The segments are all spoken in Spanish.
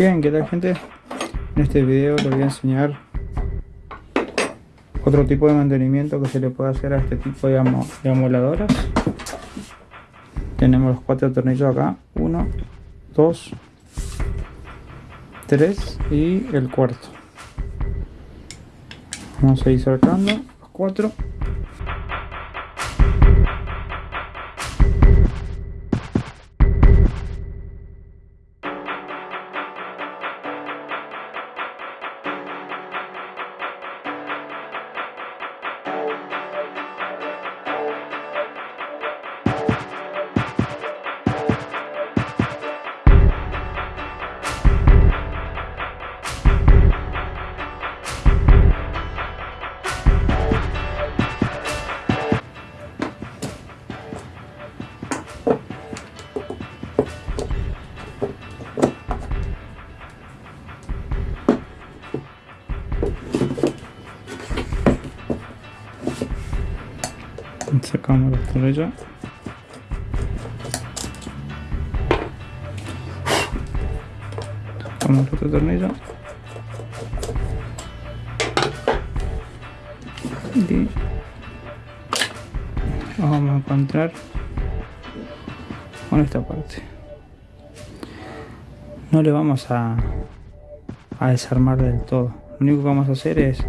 Bien, ¿qué tal gente? En este video les voy a enseñar otro tipo de mantenimiento que se le puede hacer a este tipo de, amoladoras. Tenemos los cuatro tornillos acá, uno, dos, tres y el cuarto. Vamos a ir sacando los cuatro. Sacamos los tornillos sacamos el otro tornillo y vamos a encontrar con esta parte. No le vamos a desarmar del todo. Lo único que vamos a hacer es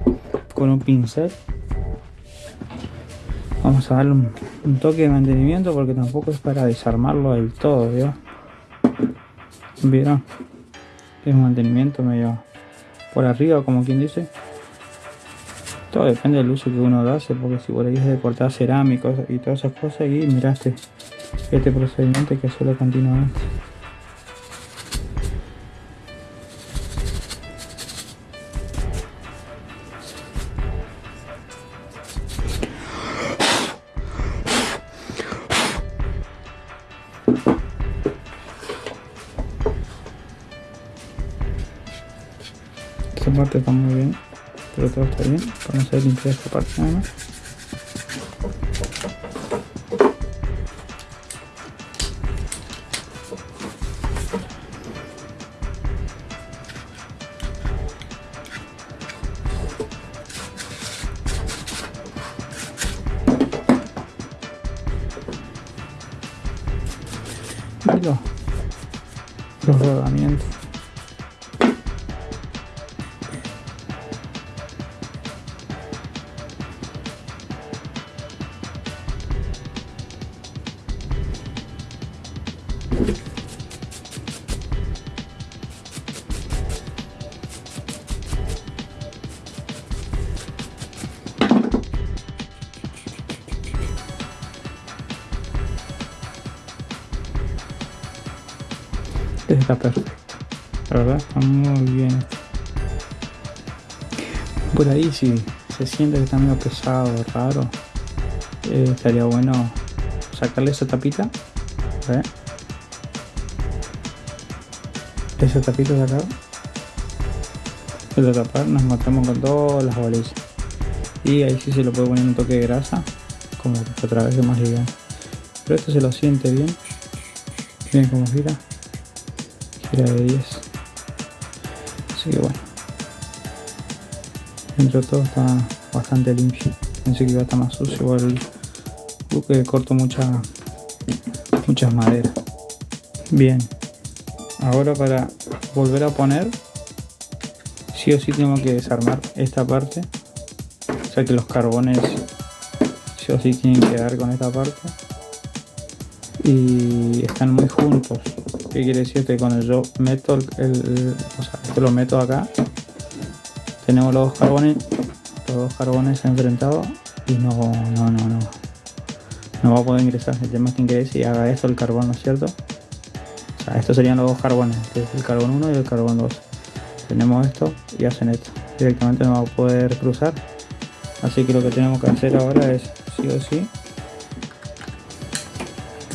con un pincel vamos a darle un, toque de mantenimiento porque tampoco es para desarmarlo del todo vieron es un mantenimiento medio por arriba como quien dice. Todo depende del uso que uno hace porque si por ahí es de cortar cerámicos y todas esas cosas y miraste este procedimiento que hacerlo continuamente parte está muy bien pero todo está bien. Vamos a limpiar esta parte nada más. Los rodamientos está perfecto la verdad está muy bien. Por ahí si se siente que está medio pesado raro eh, estaría bueno sacarle esa tapita esa tapita de acá. Tapar nos matamos con todas las bolillas. Y ahí sí se lo puede poner un toque de grasa como otra vez que más liviano pero esto se lo siente bien. Bien como gira de 10 así que bueno. Dentro de todo está bastante limpio. Pensé que iba a estar más sucio igual que corto mucha, muchas maderas bien. Ahora para volver a poner sí o sí tengo que desarmar esta parte. O sea que los carbones sí o sí tienen que dar con esta parte. Y están muy juntos ¿Qué quiere decir? Que cuando yo meto el, o sea, esto lo meto acá, tenemos los dos carbones, los dos carbones enfrentados y no, no, no, no, no va a poder ingresar. El tema es que ingrese y haga esto el carbón, ¿no es cierto? O sea, estos serían los dos carbones, el carbón 1 y el carbón 2. Tenemos esto y hacen esto. Directamente no va a poder cruzar. Así que lo que tenemos que hacer ahora es, sí o sí,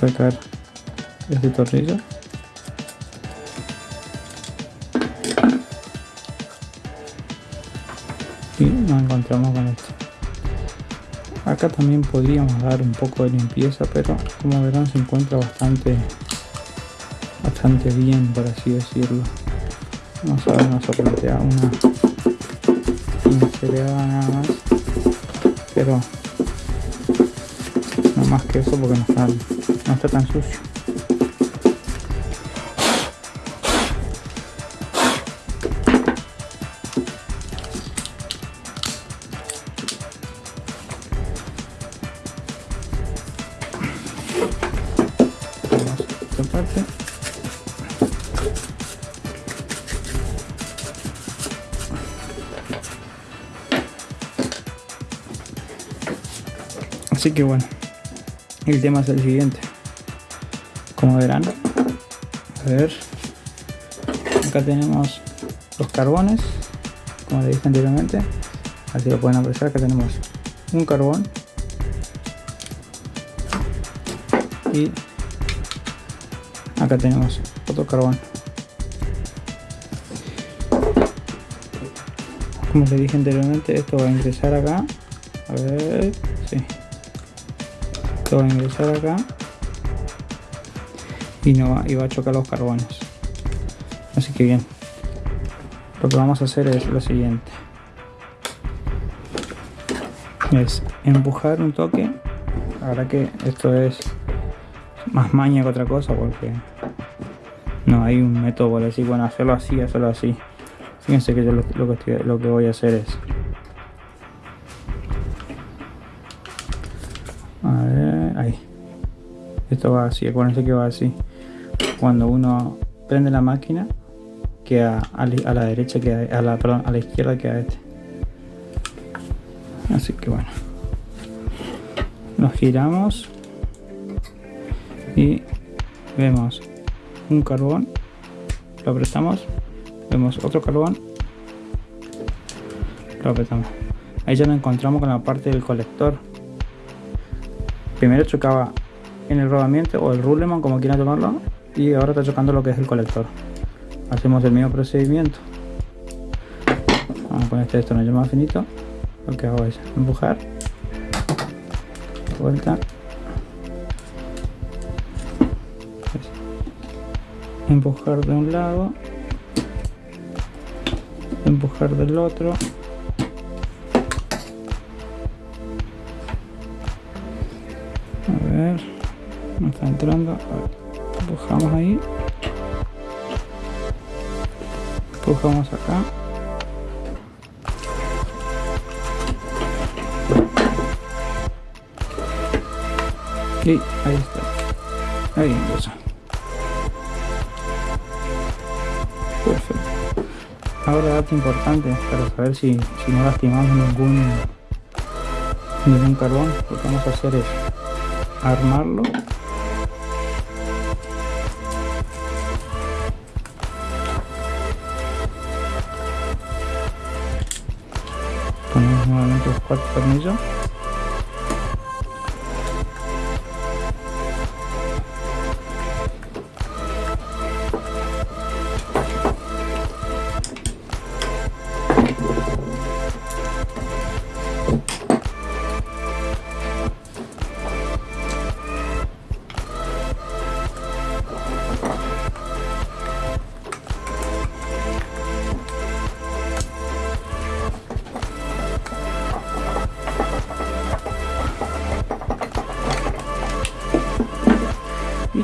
sacar este tornillo encontramos con esto. Acá también podríamos dar un poco de limpieza pero como verán se encuentra bastante bastante bien por así decirlo. Vamos a ver una sopleteada una pincelada nada más pero no más que eso porque no está, no está tan sucio Así que bueno, el tema es el siguiente. Como verán, a ver, acá tenemos los carbones, como les dije anteriormente, así lo pueden apreciar, acá tenemos un carbón y acá tenemos otro carbón. Como les dije anteriormente, esto va a ingresar acá, a ver, esto va a ingresar acá. Y no va, a chocar los carbones. Así que bien. Lo que vamos a hacer es lo siguiente. Es empujar un toque. Ahora que esto es más maña que otra cosa porque no hay un método por decir bueno hacerlo así hacerlo así. Fíjense que yo lo que voy a hacer es esto va así, acuérdense que va así. Cuando uno prende la máquina queda a, la derecha queda a la perdón a la izquierda queda este. Así que bueno. Nos giramos y vemos un carbón. Lo apretamos vemos otro carbón. Lo apretamos. Ahí ya nos encontramos con la parte del colector. Primero chocaba en el rodamiento o el ruleman como quieran tomarlo y ahora está chocando lo que es el colector. Hacemos el mismo procedimiento. Vamos a poner este destornillo más finito. Lo que hago es empujar. Vuelta. Empujar de un lado. Empujar del otro. A ver está entrando. Empujamos ahí. Empujamos acá. Y ahí está. Ahí ingresó perfecto. Ahora dato importante para saber si, si no lastimamos ningún ningún carbón lo que vamos a hacer es armarlo ponemos nuevamente los cuatro tornillos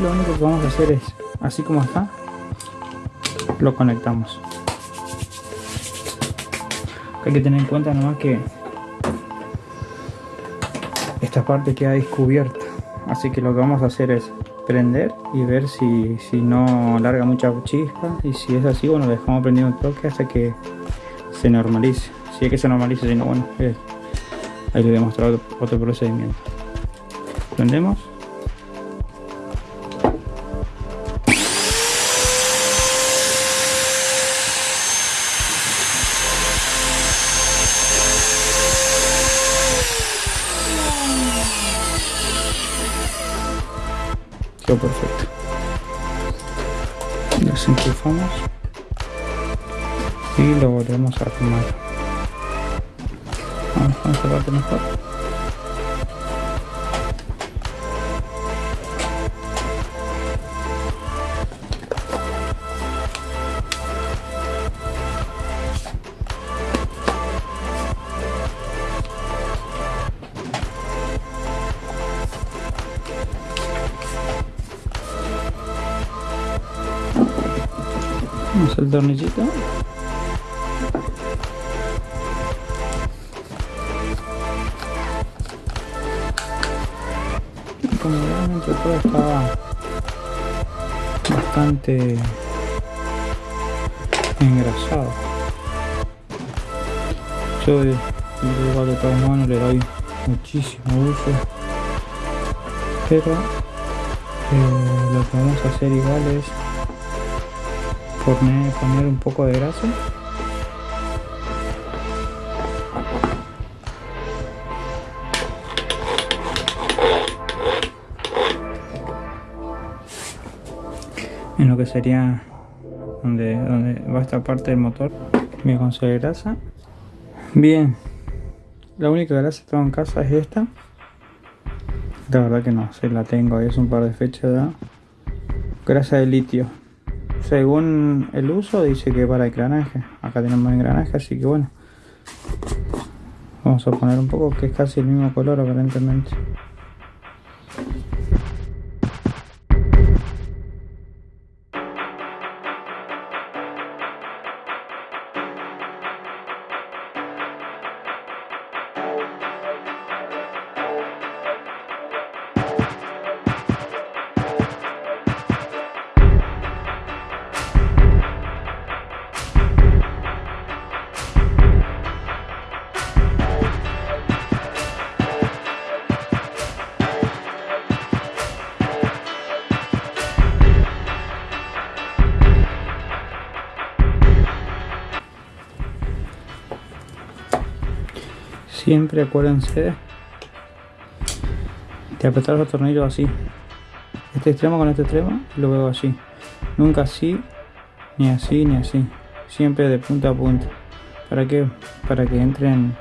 lo único que vamos a hacer es así como está lo conectamos. Hay que tener en cuenta nomás que esta parte queda descubierta. Así que lo que vamos a hacer es prender y ver si, si no larga mucha chispa. Y si es así bueno dejamos prendido un toque hasta que se normalice. Si es que se normalice si no bueno ahí le voy a mostrar otro procedimiento. Prendemos perfecto desenchufamos y lo volvemos a armar. Vamos esta parte mejor Tornillito. Como realmente todo estaba bastante engrasado. Yo igual de todas manos le doy muchísimo uso. Pero eh, lo que vamos a hacer igual es poner, poner un poco de grasa. En lo que sería donde, donde va esta parte del motor mi consigo de grasa. Bien la única grasa que tengo en casa es esta. La verdad que no sé la tengo es un par de fechas ya grasa de litio según el uso dice que para engranaje acá tenemos engranaje así que bueno. Vamos a poner un poco que es casi el mismo color aparentemente siempre acuérdense. De apretar los tornillos así. Este extremo con este extremo lo veo así. Nunca así ni así ni así. Siempre de punta a punta. Para que para que entren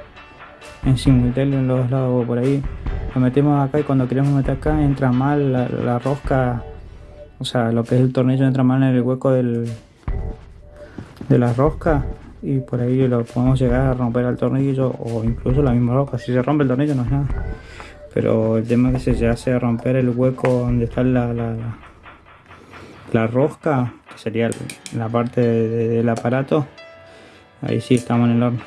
en simultáneo en los dos lados por ahí. Lo metemos acá y cuando queremos meter acá entra mal la, la rosca. O sea lo que es el tornillo entra mal en el hueco del de la rosca y por ahí lo podemos llegar a romper el tornillo o incluso la misma roca. Si se rompe el tornillo no es nada. Pero el tema es que se hace romper el hueco donde está la, la, la rosca, que sería la parte del aparato, ahí sí estamos en el horno.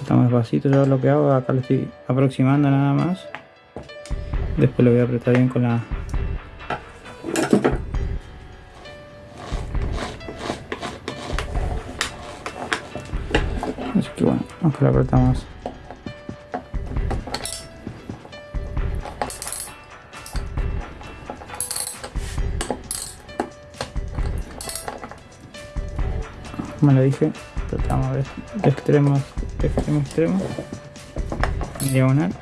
Estamos despacito, yo lo que hago, acá lo estoy aproximando nada más. Después lo voy a apretar bien con la, que lo apretamos. Como lo dije, apretamos de, extremo, de extremo a extremo, diagonal.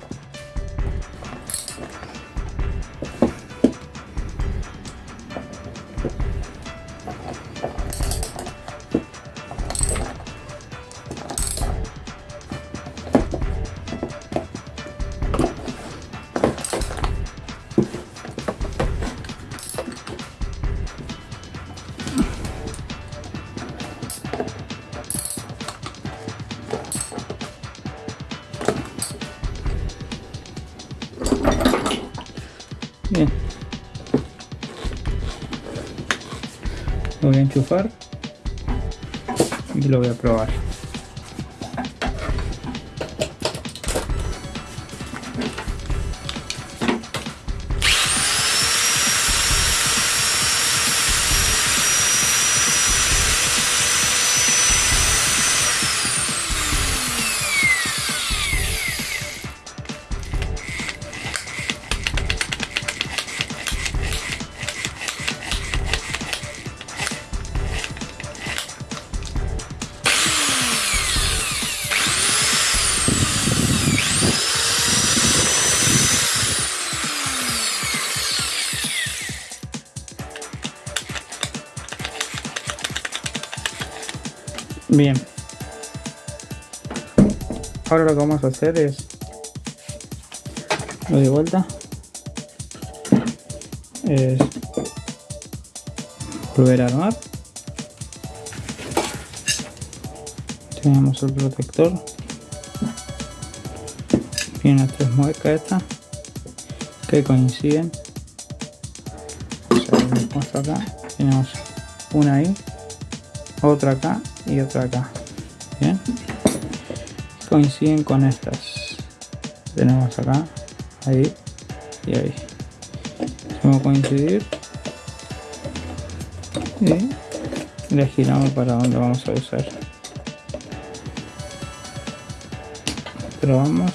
Lo voy a enchufar y lo voy a probar. Bien. Ahora lo que vamos a hacer es lo de vuelta. Es volver a armar. Tenemos el protector. Tiene las tres muecas estas que coinciden. Acá. Tenemos una ahí, otra acá y otra acá. Bien, coinciden con estas. Tenemos acá, ahí y ahí. Vamos a coincidir y le giramos para donde vamos a usar. Probamos.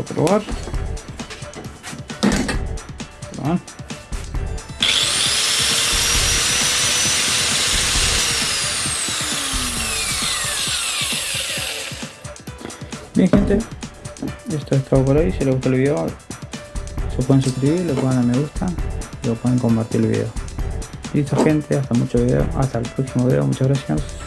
A probar. Bien gente, esto es todo por hoy. Si les gustó el video, se pueden suscribir, le pueden dar me gusta y lo pueden compartir el video. Listo gente, hasta mucho video, hasta el próximo video, muchas gracias.